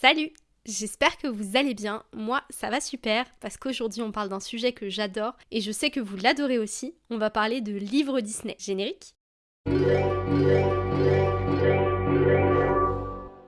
Salut J'espère que vous allez bien. Moi, ça va super parce qu'aujourd'hui on parle d'un sujet que j'adore et je sais que vous l'adorez aussi. On va parler de livres Disney. Générique?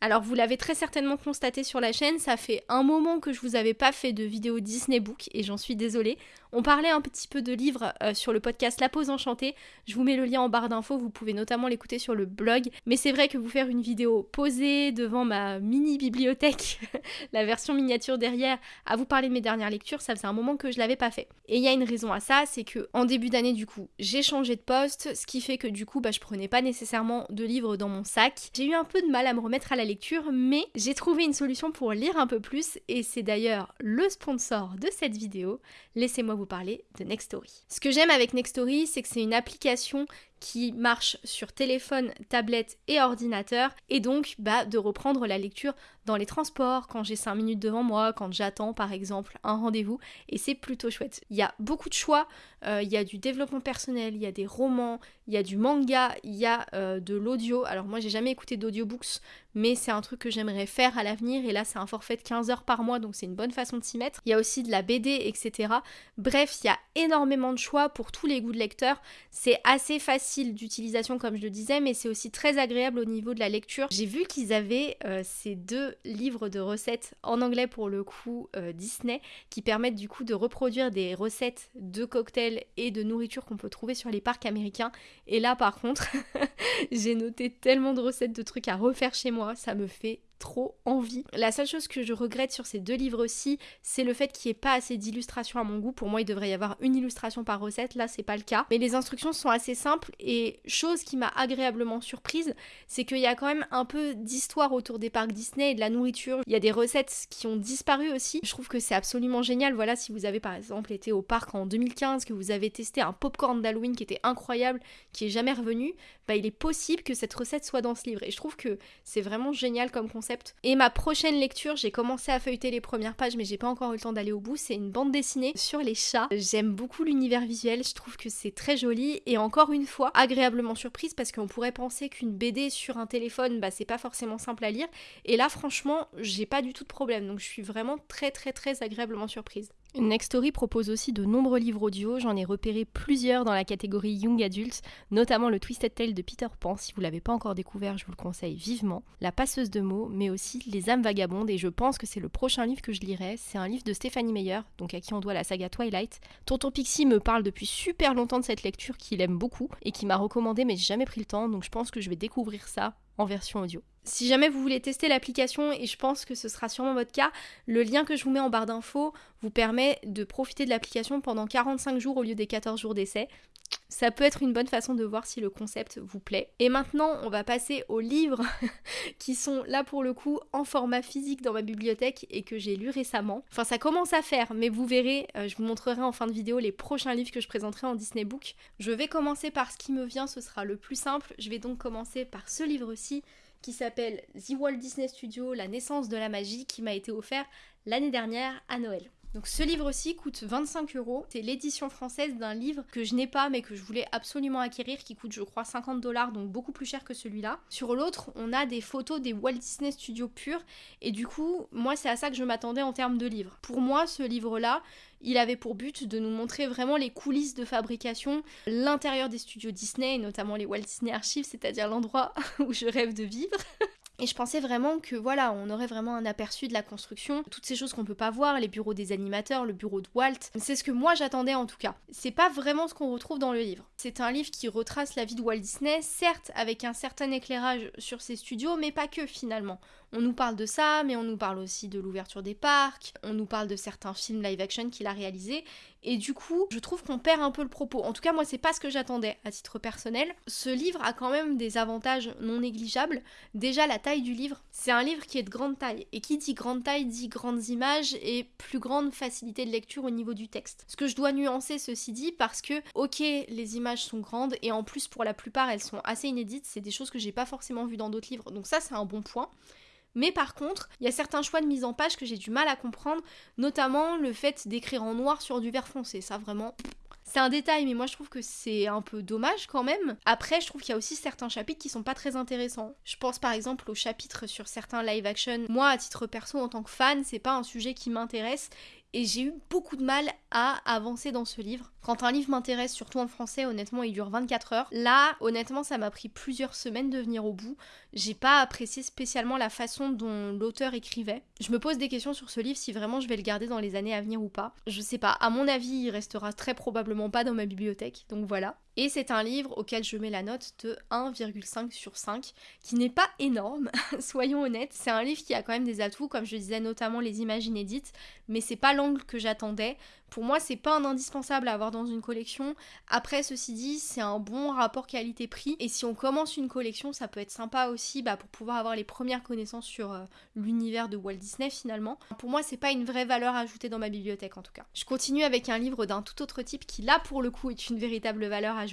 Alors vous l'avez très certainement constaté sur la chaîne, ça fait un moment que je vous avais pas fait de vidéo Disney Book et j'en suis désolée. On parlait un petit peu de livres euh, sur le podcast La Pause Enchantée. Je vous mets le lien en barre d'infos, vous pouvez notamment l'écouter sur le blog. Mais c'est vrai que vous faire une vidéo posée devant ma mini bibliothèque, la version miniature derrière, à vous parler de mes dernières lectures, ça faisait un moment que je l'avais pas fait. Et il y a une raison à ça, c'est que en début d'année du coup, j'ai changé de poste, ce qui fait que du coup, bah, je prenais pas nécessairement de livres dans mon sac. J'ai eu un peu de mal à me remettre à la mais j'ai trouvé une solution pour lire un peu plus, et c'est d'ailleurs le sponsor de cette vidéo. Laissez-moi vous parler de Nextory. Ce que j'aime avec Nextory, c'est que c'est une application qui marche sur téléphone, tablette et ordinateur, et donc bah, de reprendre la lecture dans les transports, quand j'ai 5 minutes devant moi, quand j'attends par exemple un rendez-vous, et c'est plutôt chouette. Il y a beaucoup de choix, euh, il y a du développement personnel, il y a des romans, il y a du manga, il y a euh, de l'audio. Alors moi j'ai jamais écouté d'audiobooks, mais c'est un truc que j'aimerais faire à l'avenir, et là c'est un forfait de 15 heures par mois, donc c'est une bonne façon de s'y mettre. Il y a aussi de la BD, etc. Bref, il y a énormément de choix pour tous les goûts de lecteur, c'est assez facile d'utilisation comme je le disais, mais c'est aussi très agréable au niveau de la lecture. J'ai vu qu'ils avaient euh, ces deux livres de recettes en anglais pour le coup euh, Disney qui permettent du coup de reproduire des recettes de cocktails et de nourriture qu'on peut trouver sur les parcs américains. Et là par contre, j'ai noté tellement de recettes de trucs à refaire chez moi, ça me fait trop envie. La seule chose que je regrette sur ces deux livres-ci, c'est le fait qu'il n'y ait pas assez d'illustrations à mon goût. Pour moi, il devrait y avoir une illustration par recette. Là, c'est pas le cas. Mais les instructions sont assez simples et chose qui m'a agréablement surprise, c'est qu'il y a quand même un peu d'histoire autour des parcs Disney et de la nourriture. Il y a des recettes qui ont disparu aussi. Je trouve que c'est absolument génial. Voilà, si vous avez par exemple été au parc en 2015, que vous avez testé un popcorn d'Halloween qui était incroyable, qui est jamais revenu, bah il est possible que cette recette soit dans ce livre. Et je trouve que c'est vraiment génial comme concept et ma prochaine lecture, j'ai commencé à feuilleter les premières pages, mais j'ai pas encore eu le temps d'aller au bout. C'est une bande dessinée sur les chats. J'aime beaucoup l'univers visuel, je trouve que c'est très joli et encore une fois agréablement surprise parce qu'on pourrait penser qu'une BD sur un téléphone, bah c'est pas forcément simple à lire. Et là, franchement, j'ai pas du tout de problème, donc je suis vraiment très très très agréablement surprise. Nextory propose aussi de nombreux livres audio, j'en ai repéré plusieurs dans la catégorie Young Adult, notamment le Twisted Tale de Peter Pan, si vous l'avez pas encore découvert, je vous le conseille vivement, La passeuse de mots, mais aussi Les âmes vagabondes, et je pense que c'est le prochain livre que je lirai, c'est un livre de Stéphanie Meyer, donc à qui on doit la saga Twilight. Tonton Pixie me parle depuis super longtemps de cette lecture qu'il aime beaucoup, et qui m'a recommandé mais j'ai jamais pris le temps, donc je pense que je vais découvrir ça en version audio. Si jamais vous voulez tester l'application, et je pense que ce sera sûrement votre cas, le lien que je vous mets en barre d'infos vous permet de profiter de l'application pendant 45 jours au lieu des 14 jours d'essai. Ça peut être une bonne façon de voir si le concept vous plaît. Et maintenant, on va passer aux livres qui sont là pour le coup en format physique dans ma bibliothèque et que j'ai lu récemment. Enfin, ça commence à faire, mais vous verrez, euh, je vous montrerai en fin de vidéo les prochains livres que je présenterai en Disney Book. Je vais commencer par ce qui me vient, ce sera le plus simple. Je vais donc commencer par ce livre-ci qui s'appelle The Walt Disney Studio, la naissance de la magie, qui m'a été offert l'année dernière à Noël. Donc ce livre-ci coûte 25 euros. C'est l'édition française d'un livre que je n'ai pas mais que je voulais absolument acquérir qui coûte je crois 50 dollars donc beaucoup plus cher que celui-là. Sur l'autre on a des photos des Walt Disney Studios purs et du coup moi c'est à ça que je m'attendais en termes de livre. Pour moi ce livre-là il avait pour but de nous montrer vraiment les coulisses de fabrication, l'intérieur des studios Disney, et notamment les Walt Disney Archives, c'est-à-dire l'endroit où je rêve de vivre. Et je pensais vraiment que voilà, on aurait vraiment un aperçu de la construction, toutes ces choses qu'on peut pas voir, les bureaux des animateurs, le bureau de Walt. C'est ce que moi j'attendais en tout cas. C'est pas vraiment ce qu'on retrouve dans le livre. C'est un livre qui retrace la vie de Walt Disney, certes avec un certain éclairage sur ses studios, mais pas que finalement. On nous parle de ça, mais on nous parle aussi de l'ouverture des parcs, on nous parle de certains films live action qu'il a réalisés, et du coup, je trouve qu'on perd un peu le propos. En tout cas, moi, c'est pas ce que j'attendais à titre personnel. Ce livre a quand même des avantages non négligeables. Déjà, la taille du livre. C'est un livre qui est de grande taille. Et qui dit grande taille dit grandes images et plus grande facilité de lecture au niveau du texte. Ce que je dois nuancer, ceci dit, parce que, ok, les images sont grandes et en plus, pour la plupart, elles sont assez inédites. C'est des choses que j'ai pas forcément vues dans d'autres livres. Donc, ça, c'est un bon point. Mais par contre, il y a certains choix de mise en page que j'ai du mal à comprendre, notamment le fait d'écrire en noir sur du vert foncé. Ça vraiment, C'est un détail, mais moi je trouve que c'est un peu dommage quand même. Après, je trouve qu'il y a aussi certains chapitres qui sont pas très intéressants. Je pense par exemple au chapitre sur certains live action. Moi, à titre perso, en tant que fan, c'est pas un sujet qui m'intéresse et j'ai eu beaucoup de mal à avancer dans ce livre. Quand un livre m'intéresse, surtout en français, honnêtement, il dure 24 heures. Là, honnêtement, ça m'a pris plusieurs semaines de venir au bout. J'ai pas apprécié spécialement la façon dont l'auteur écrivait. Je me pose des questions sur ce livre si vraiment je vais le garder dans les années à venir ou pas. Je sais pas, à mon avis, il restera très probablement pas dans ma bibliothèque, donc voilà. Et c'est un livre auquel je mets la note de 1,5 sur 5, qui n'est pas énorme, soyons honnêtes. C'est un livre qui a quand même des atouts, comme je disais, notamment les images inédites, mais c'est pas l'angle que j'attendais. Pour moi, c'est pas un indispensable à avoir dans une collection. Après, ceci dit, c'est un bon rapport qualité-prix. Et si on commence une collection, ça peut être sympa aussi bah, pour pouvoir avoir les premières connaissances sur euh, l'univers de Walt Disney finalement. Pour moi, c'est pas une vraie valeur ajoutée dans ma bibliothèque en tout cas. Je continue avec un livre d'un tout autre type qui là pour le coup est une véritable valeur ajoutée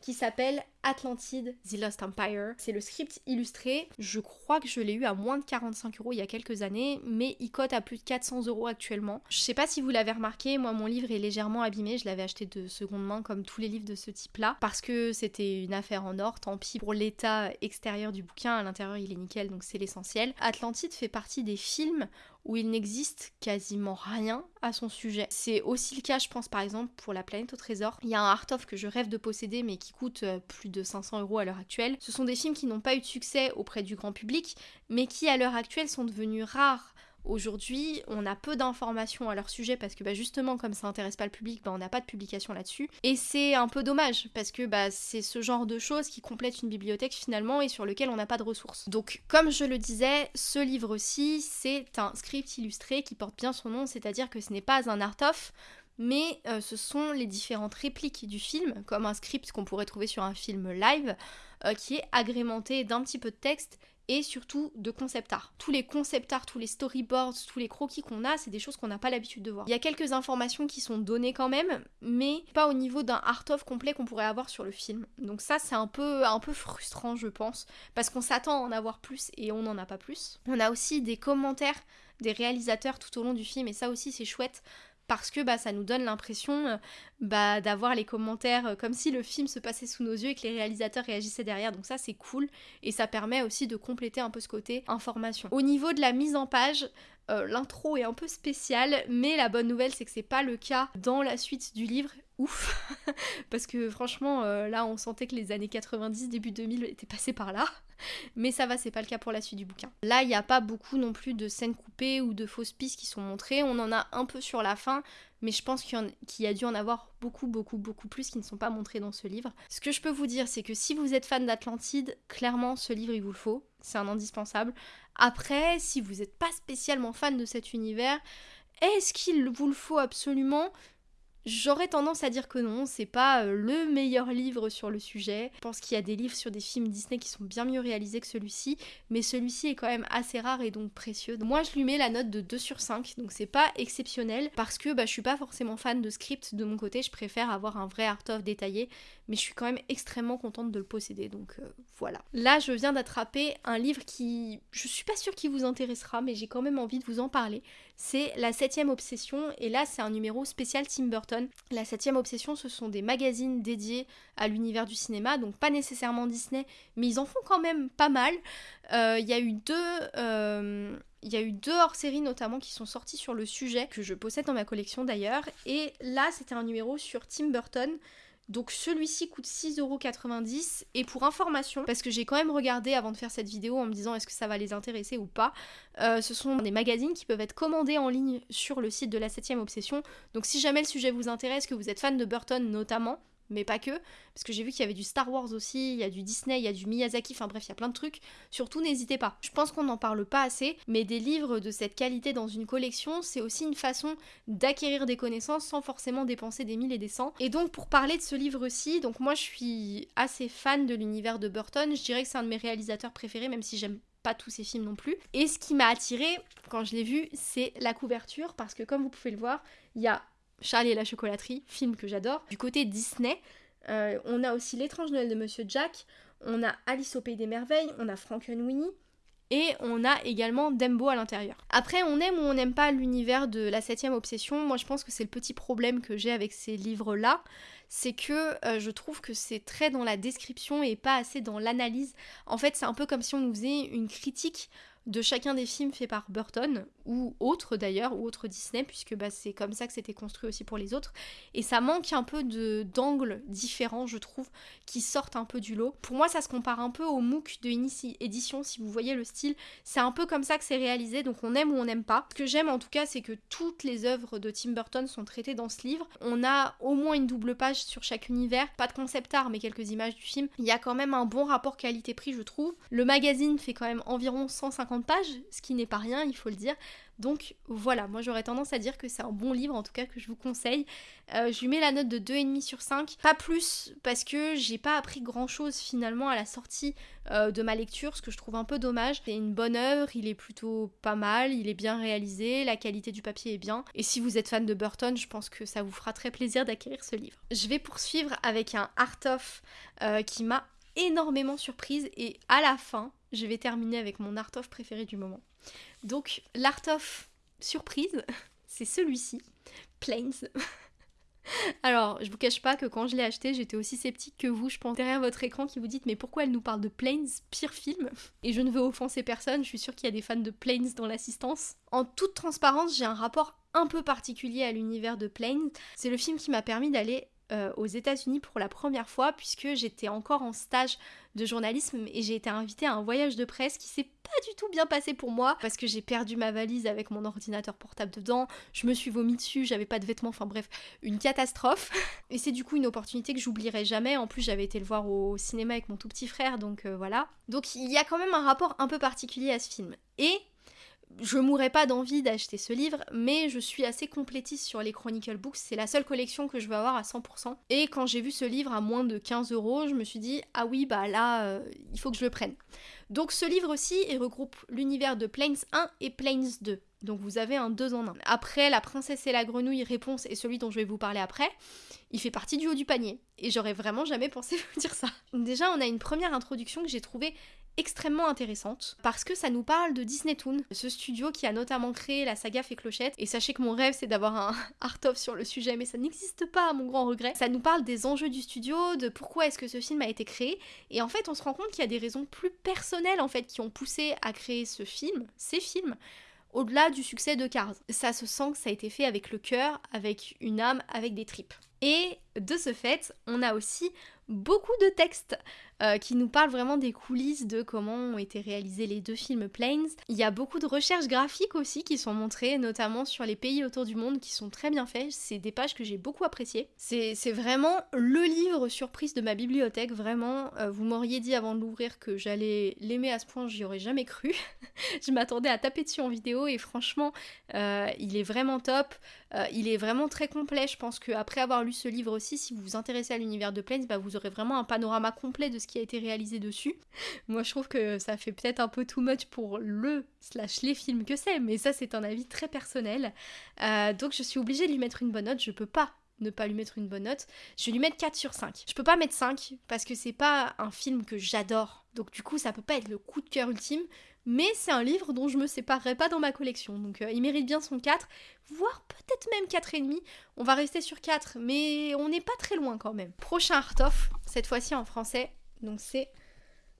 qui s'appelle Atlantide, The Lost Empire. C'est le script illustré. Je crois que je l'ai eu à moins de 45 euros il y a quelques années, mais il cote à plus de 400 euros actuellement. Je sais pas si vous l'avez remarqué, moi mon livre est légèrement abîmé. Je l'avais acheté de seconde main comme tous les livres de ce type-là, parce que c'était une affaire en or. Tant pis pour l'état extérieur du bouquin, à l'intérieur il est nickel, donc c'est l'essentiel. Atlantide fait partie des films où il n'existe quasiment rien à son sujet. C'est aussi le cas, je pense, par exemple, pour La planète au trésor. Il y a un art-of que je rêve de posséder, mais qui coûte euh, plus de 500 euros à l'heure actuelle. Ce sont des films qui n'ont pas eu de succès auprès du grand public, mais qui, à l'heure actuelle, sont devenus rares Aujourd'hui, on a peu d'informations à leur sujet parce que bah, justement, comme ça intéresse pas le public, bah, on n'a pas de publication là-dessus. Et c'est un peu dommage parce que bah, c'est ce genre de choses qui complètent une bibliothèque finalement et sur lequel on n'a pas de ressources. Donc, comme je le disais, ce livre-ci, c'est un script illustré qui porte bien son nom, c'est-à-dire que ce n'est pas un art-of, mais euh, ce sont les différentes répliques du film, comme un script qu'on pourrait trouver sur un film live, euh, qui est agrémenté d'un petit peu de texte et surtout de concept art. Tous les concept art, tous les storyboards, tous les croquis qu'on a, c'est des choses qu'on n'a pas l'habitude de voir. Il y a quelques informations qui sont données quand même, mais pas au niveau d'un art-of complet qu'on pourrait avoir sur le film. Donc ça, c'est un peu, un peu frustrant, je pense, parce qu'on s'attend à en avoir plus et on n'en a pas plus. On a aussi des commentaires des réalisateurs tout au long du film et ça aussi c'est chouette parce que bah, ça nous donne l'impression euh, bah, d'avoir les commentaires euh, comme si le film se passait sous nos yeux et que les réalisateurs réagissaient derrière. Donc ça c'est cool et ça permet aussi de compléter un peu ce côté information. Au niveau de la mise en page, euh, l'intro est un peu spéciale, mais la bonne nouvelle c'est que c'est pas le cas dans la suite du livre. Ouf Parce que franchement, là on sentait que les années 90, début 2000 étaient passées par là. Mais ça va, c'est pas le cas pour la suite du bouquin. Là, il n'y a pas beaucoup non plus de scènes coupées ou de fausses pistes qui sont montrées. On en a un peu sur la fin, mais je pense qu'il y, a dû en avoir beaucoup, beaucoup, beaucoup plus qui ne sont pas montrés dans ce livre. Ce que je peux vous dire, c'est que si vous êtes fan d'Atlantide, clairement, ce livre, il vous le faut. C'est un indispensable. Après, si vous n'êtes pas spécialement fan de cet univers, est-ce qu'il vous le faut absolument? J'aurais tendance à dire que non, c'est pas euh, le meilleur livre sur le sujet. Je pense qu'il y a des livres sur des films Disney qui sont bien mieux réalisés que celui-ci, mais celui-ci est quand même assez rare et donc précieux. Moi, je lui mets la note de 2 sur 5, donc c'est pas exceptionnel parce que bah, je suis pas forcément fan de script de mon côté, je préfère avoir un vrai art-of détaillé, mais je suis quand même extrêmement contente de le posséder, donc euh, voilà. Là, je viens d'attraper un livre qui, je suis pas sûre qu'il vous intéressera, mais j'ai quand même envie de vous en parler. C'est La septième obsession, et là, c'est un numéro spécial Tim Burton la septième obsession, ce sont des magazines dédiés à l'univers du cinéma, donc pas nécessairement Disney, mais ils en font quand même pas mal. Euh, il y a eu deux... Euh, il y a eu deux hors-séries notamment qui sont sortis sur le sujet, que je possède dans ma collection d'ailleurs. Et là, c'était un numéro sur Tim Burton. Donc celui-ci coûte 6,90€ et pour information, parce que j'ai quand même regardé avant de faire cette vidéo en me disant est-ce que ça va les intéresser ou pas, euh, ce sont des magazines qui peuvent être commandés en ligne sur le site de la 7ème Obsession. Donc si jamais le sujet vous intéresse, que vous êtes fan de Burton notamment, mais pas que, parce que j'ai vu qu'il y avait du Star Wars aussi, il y a du Disney, il y a du Miyazaki, enfin bref, il y a plein de trucs. Surtout, n'hésitez pas. Je pense qu'on n'en parle pas assez, mais des livres de cette qualité dans une collection, c'est aussi une façon d'acquérir des connaissances sans forcément dépenser des mille et des cents. Et donc, pour parler de ce livre-ci, donc moi je suis assez fan de l'univers de Burton, je dirais que c'est un de mes réalisateurs préférés, même si j'aime pas tous ses films non plus. Et ce qui m'a attiré quand je l'ai vu, c'est la couverture, parce que comme vous pouvez le voir, il y a Charlie et la chocolaterie, film que j'adore. Du côté Disney, euh, on a aussi L'étrange Noël de Monsieur Jack, on a Alice au pays des merveilles, on a Frankenweenie, et on a également Dembo à l'intérieur. Après, on aime ou on n'aime pas l'univers de la septième obsession. Moi, je pense que c'est le petit problème que j'ai avec ces livres-là, c'est que euh, je trouve que c'est très dans la description et pas assez dans l'analyse. En fait, c'est un peu comme si on nous faisait une critique de chacun des films faits par Burton, ou autres d'ailleurs, ou autres Disney, puisque bah, c'est comme ça que c'était construit aussi pour les autres. Et ça manque un peu d'angles différents, je trouve, qui sortent un peu du lot. Pour moi, ça se compare un peu au MOOC de Inici Édition, si vous voyez le style. C'est un peu comme ça que c'est réalisé, donc on aime ou on n'aime pas. Ce que j'aime en tout cas, c'est que toutes les œuvres de Tim Burton sont traitées dans ce livre. On a au moins une double page sur chaque univers, pas de concept art, mais quelques images du film. Il y a quand même un bon rapport qualité-prix, je trouve. Le magazine fait quand même environ 150 pages, ce qui n'est pas rien, il faut le dire. Donc voilà, moi j'aurais tendance à dire que c'est un bon livre, en tout cas que je vous conseille. Euh, je lui mets la note de 2,5 sur 5. Pas plus, parce que j'ai pas appris grand chose finalement à la sortie euh, de ma lecture, ce que je trouve un peu dommage. C'est une bonne œuvre, il est plutôt pas mal, il est bien réalisé, la qualité du papier est bien. Et si vous êtes fan de Burton, je pense que ça vous fera très plaisir d'acquérir ce livre. Je vais poursuivre avec un art-of euh, qui m'a énormément surprise et à la fin, je vais terminer avec mon art of préféré du moment. Donc, l'art of surprise, c'est celui-ci, Planes. Alors, je vous cache pas que quand je l'ai acheté, j'étais aussi sceptique que vous. Je pense derrière votre écran qui vous dites mais pourquoi elle nous parle de Planes, pire film? Et je ne veux offenser personne, je suis sûre qu'il y a des fans de Planes dans l'assistance. En toute transparence, j'ai un rapport un peu particulier à l'univers de Planes. C'est le film qui m'a permis d'aller euh, aux États-Unis pour la première fois puisque j'étais encore en stage de journalisme et j'ai été invitée à un voyage de presse qui s'est pas du tout bien passé pour moi parce que j'ai perdu ma valise avec mon ordinateur portable dedans, je me suis vomi dessus, j'avais pas de vêtements, enfin bref, une catastrophe. Et c'est du coup une opportunité que j'oublierai jamais. En plus, j'avais été le voir au cinéma avec mon tout petit frère, donc euh, voilà. Donc il y a quand même un rapport un peu particulier à ce film. Et je mourrais pas d'envie d'acheter ce livre, mais je suis assez complétiste sur les Chronicle Books. C'est la seule collection que je veux avoir à 100%. Et quand j'ai vu ce livre à moins de 15 euros, je me suis dit, ah oui, bah là, euh, il faut que je le prenne. Donc ce livre aussi, regroupe l'univers de Planes 1 et Planes 2. Donc vous avez un 2 en 1. Après, La princesse et la grenouille réponse et celui dont je vais vous parler après, il fait partie du haut du panier. Et j'aurais vraiment jamais pensé vous dire ça. Déjà, on a une première introduction que j'ai trouvée extrêmement intéressante parce que ça nous parle de Disney Toon, ce studio qui a notamment créé la saga Fée Clochette. Et sachez que mon rêve c'est d'avoir un art-of sur le sujet, mais ça n'existe pas à mon grand regret. Ça nous parle des enjeux du studio, de pourquoi est-ce que ce film a été créé. Et en fait, on se rend compte qu'il y a des raisons plus personnelles en fait qui ont poussé à créer ce film, ces films au-delà du succès de Cars. Ça se sent que ça a été fait avec le cœur, avec une âme, avec des tripes. Et de ce fait, on a aussi beaucoup de textes euh, qui nous parlent vraiment des coulisses de comment ont été réalisés les deux films Planes. Il y a beaucoup de recherches graphiques aussi qui sont montrées, notamment sur les pays autour du monde, qui sont très bien faits. C'est des pages que j'ai beaucoup appréciées. C'est vraiment le livre surprise de ma bibliothèque, vraiment. Euh, vous m'auriez dit avant de l'ouvrir que j'allais l'aimer à ce point, j'y aurais jamais cru. Je m'attendais à taper dessus en vidéo et franchement, euh, il est vraiment top. il est vraiment très complet. Je pense qu'après avoir lu ce livre aussi, si vous vous intéressez à l'univers de Planes, bah, vous aurez vraiment un panorama complet de ce qui a été réalisé dessus. Moi, je trouve que ça fait peut-être un peu too much pour le slash les films que c'est, mais ça, c'est un avis très personnel. Euh, donc, je suis obligée de lui mettre une bonne note. Je peux pas ne pas lui mettre une bonne note. Je vais lui mettre 4 sur 5. Je peux pas mettre 5 parce que c'est pas un film que j'adore. Donc du coup, ça peut pas être le coup de cœur ultime, mais c'est un livre dont je me séparerai pas dans ma collection. Donc euh, il mérite bien son 4, voire peut-être même 4,5. On va rester sur 4, mais on n'est pas très loin quand même. Prochain art-off, cette fois-ci en français, donc c'est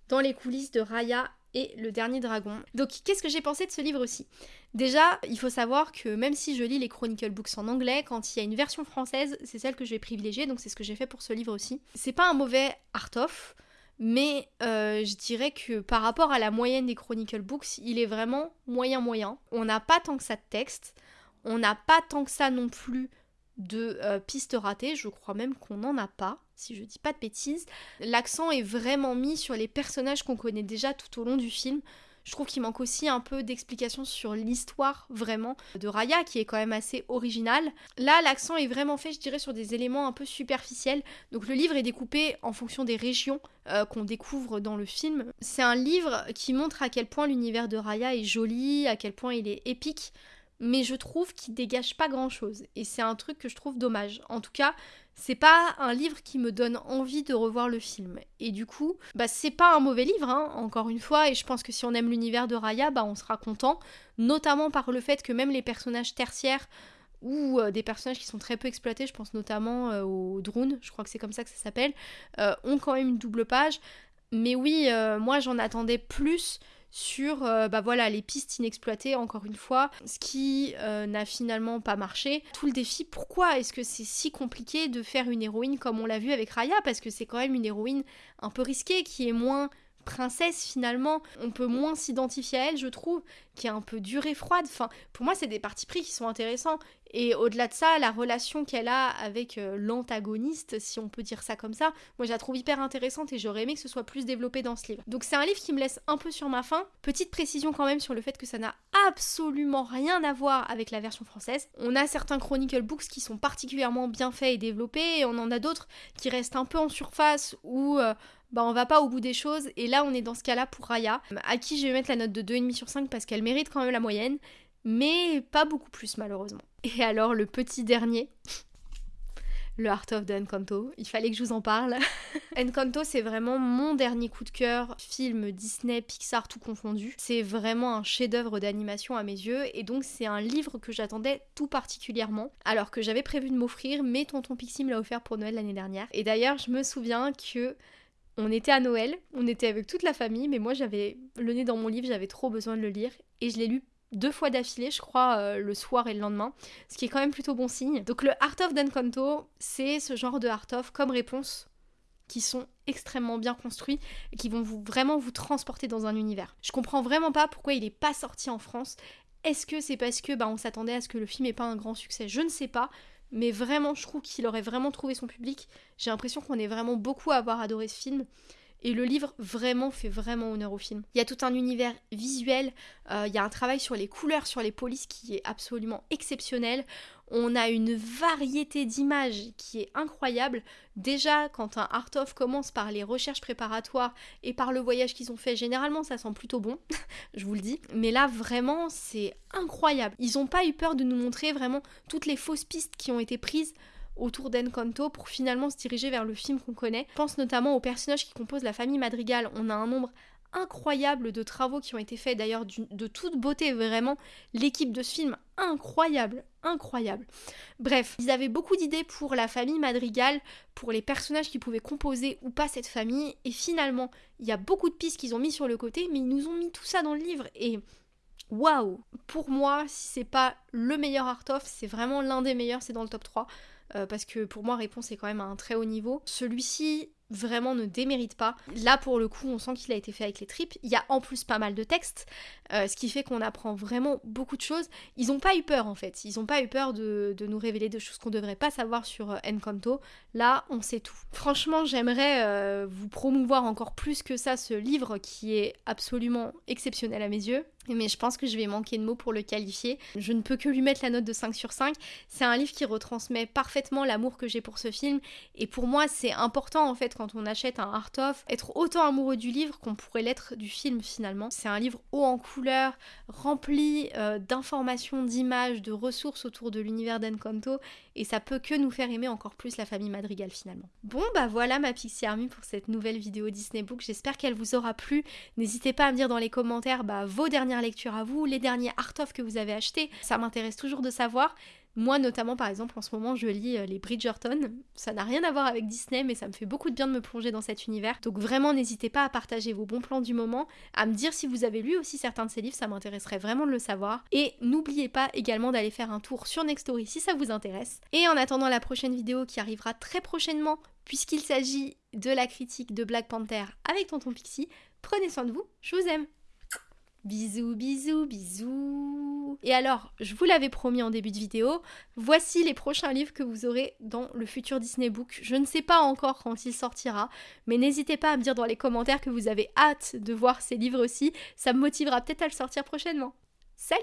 Dans les coulisses de Raya et le dernier dragon. Donc qu'est-ce que j'ai pensé de ce livre aussi Déjà, il faut savoir que même si je lis les Chronicle Books en anglais, quand il y a une version française, c'est celle que je vais privilégier, donc c'est ce que j'ai fait pour ce livre aussi. C'est pas un mauvais art-off, mais euh, je dirais que par rapport à la moyenne des Chronicle Books, il est vraiment moyen-moyen. On n'a pas tant que ça de texte, on n'a pas tant que ça non plus de euh, pistes ratées, je crois même qu'on n'en a pas si je dis pas de bêtises. L'accent est vraiment mis sur les personnages qu'on connaît déjà tout au long du film. Je trouve qu'il manque aussi un peu d'explication sur l'histoire vraiment de Raya qui est quand même assez originale. Là, l'accent est vraiment fait, je dirais, sur des éléments un peu superficiels. Donc le livre est découpé en fonction des régions euh, qu'on découvre dans le film. C'est un livre qui montre à quel point l'univers de Raya est joli, à quel point il est épique mais je trouve qu'il dégage pas grand chose et c'est un truc que je trouve dommage. En tout cas, c'est pas un livre qui me donne envie de revoir le film. Et du coup, bah c'est pas un mauvais livre, hein, encore une fois, et je pense que si on aime l'univers de Raya, bah on sera content, notamment par le fait que même les personnages tertiaires ou euh, des personnages qui sont très peu exploités, je pense notamment euh, aux drones, je crois que c'est comme ça que ça s'appelle, euh, ont quand même une double page. Mais oui, moi j'en attendais plus sur euh, bah voilà, les pistes inexploitées, encore une fois, ce qui euh, n'a finalement pas marché. Tout le défi, pourquoi est-ce que c'est si compliqué de faire une héroïne comme on l'a vu avec Raya? Parce que c'est quand même une héroïne un peu risquée, qui est moins princesse finalement, on peut moins s'identifier à elle, je trouve, qui est un peu dure et froide. Enfin, pour moi, c'est des partis pris qui sont intéressants. Et au-delà de ça, la relation qu'elle a avec euh, l'antagoniste, si on peut dire ça comme ça, moi je la trouve hyper intéressante et j'aurais aimé que ce soit plus développé dans ce livre. Donc c'est un livre qui me laisse un peu sur ma faim. Petite précision quand même sur le fait que ça n'a absolument rien à voir avec la version française. On a certains Chronicle Books qui sont particulièrement bien faits et développés, et on en a d'autres qui restent un peu en surface ou euh, bah on va pas au bout des choses. Et là, on est dans ce cas-là pour Raya, à qui je vais mettre la note de 2,5 sur 5 parce qu'elle mérite quand même la moyenne, mais pas beaucoup plus malheureusement. Et alors, le petit dernier. le Heart of the Encanto, il fallait que je vous en parle. Encanto, c'est vraiment mon dernier coup de cœur, film Disney, Pixar, tout confondu. C'est vraiment un chef-d'œuvre d'animation à mes yeux, et donc c'est un livre que j'attendais tout particulièrement, alors que j'avais prévu de m'offrir, mais Tonton Pixie me l'a offert pour Noël l'année dernière. Et d'ailleurs, je me souviens que on était à Noël, on était avec toute la famille, mais moi j'avais le nez dans mon livre, j'avais trop besoin de le lire et je l'ai lu deux fois d'affilée, je crois, euh, le soir et le lendemain, ce qui est quand même plutôt bon signe. Donc le Art of D'Encanto, c'est ce genre de Art of comme réponse qui sont extrêmement bien construits et qui vont vraiment vous transporter dans un univers. Je comprends vraiment pas pourquoi il est pas sorti en France. Est-ce que c'est parce que bah, on s'attendait à ce que le film ait pas un grand succès? Je ne sais pas mais vraiment, je trouve qu'il aurait vraiment trouvé son public. J'ai l'impression qu'on est vraiment beaucoup à avoir adoré ce film. Et le livre vraiment fait vraiment honneur au film. Il y a tout un univers visuel, euh, il y a un travail sur les couleurs, sur les polices qui est absolument exceptionnel. On a une variété d'images qui est incroyable. Déjà, quand un art of commence par les recherches préparatoires et par le voyage qu'ils ont fait, généralement ça sent plutôt bon, je vous le dis. Mais là, vraiment, c'est incroyable. Ils n'ont pas eu peur de nous montrer vraiment toutes les fausses pistes qui ont été prises autour d'Encanto pour finalement se diriger vers le film qu'on connaît. Je pense notamment aux personnages qui composent la famille Madrigal. On a un nombre incroyable de travaux qui ont été faits, d'ailleurs de toute beauté, vraiment. L'équipe de ce film, incroyable, incroyable. Bref, ils avaient beaucoup d'idées pour la famille Madrigal, pour les personnages qui pouvaient composer ou pas cette famille, et finalement, il y a beaucoup de pistes qu'ils ont mis sur le côté, mais ils nous ont mis tout ça dans le livre, et waouh Pour moi, si c'est pas le meilleur art of, c'est vraiment l'un des meilleurs, c'est dans le top 3. Euh, parce que pour moi, Réponse est quand même à un très haut niveau. Celui-ci vraiment ne démérite pas. Là, pour le coup, on sent qu'il a été fait avec les tripes. Il y a en plus pas mal de textes, euh, ce qui fait qu'on apprend vraiment beaucoup de choses. Ils n'ont pas eu peur, en fait. Ils n'ont pas eu peur de, nous révéler des choses qu'on ne devrait pas savoir sur euh, Encanto. Là, on sait tout. Franchement, j'aimerais vous promouvoir encore plus que ça ce livre qui est absolument exceptionnel à mes yeux mais je pense que je vais manquer de mots pour le qualifier. Je ne peux que lui mettre la note de 5 sur 5. C'est un livre qui retransmet parfaitement l'amour que j'ai pour ce film, et pour moi c'est important en fait quand on achète un art-of, être autant amoureux du livre qu'on pourrait l'être du film finalement. C'est un livre haut en couleurs, rempli euh, d'informations, d'images, de ressources autour de l'univers d'Encanto, et ça peut que nous faire aimer encore plus la famille Madrigal finalement. Bon bah voilà ma Pixie Army pour cette nouvelle vidéo Disney Book, j'espère qu'elle vous aura plu. N'hésitez pas à me dire dans les commentaires bah, vos dernières lectures à vous, les derniers art-of que vous avez achetés, ça m'intéresse toujours de savoir. Moi, notamment, par exemple, en ce moment, je lis euh, les Bridgerton. Ça n'a rien à voir avec Disney, mais ça me fait beaucoup de bien de me plonger dans cet univers. Donc vraiment, n'hésitez pas à partager vos bons plans du moment, à me dire si vous avez lu aussi certains de ces livres, ça m'intéresserait vraiment de le savoir. Et n'oubliez pas également d'aller faire un tour sur Nextory si ça vous intéresse. Et en attendant la prochaine vidéo qui arrivera très prochainement, puisqu'il s'agit de la critique de Black Panther avec Tonton Pixie, prenez soin de vous, je vous aime Bisous, bisous, bisous. Et alors, je vous l'avais promis en début de vidéo, voici les prochains livres que vous aurez dans le futur Disney Book. Je ne sais pas encore quand il sortira, mais n'hésitez pas à me dire dans les commentaires que vous avez hâte de voir ces livres aussi. Ça me motivera peut-être à le sortir prochainement. Salut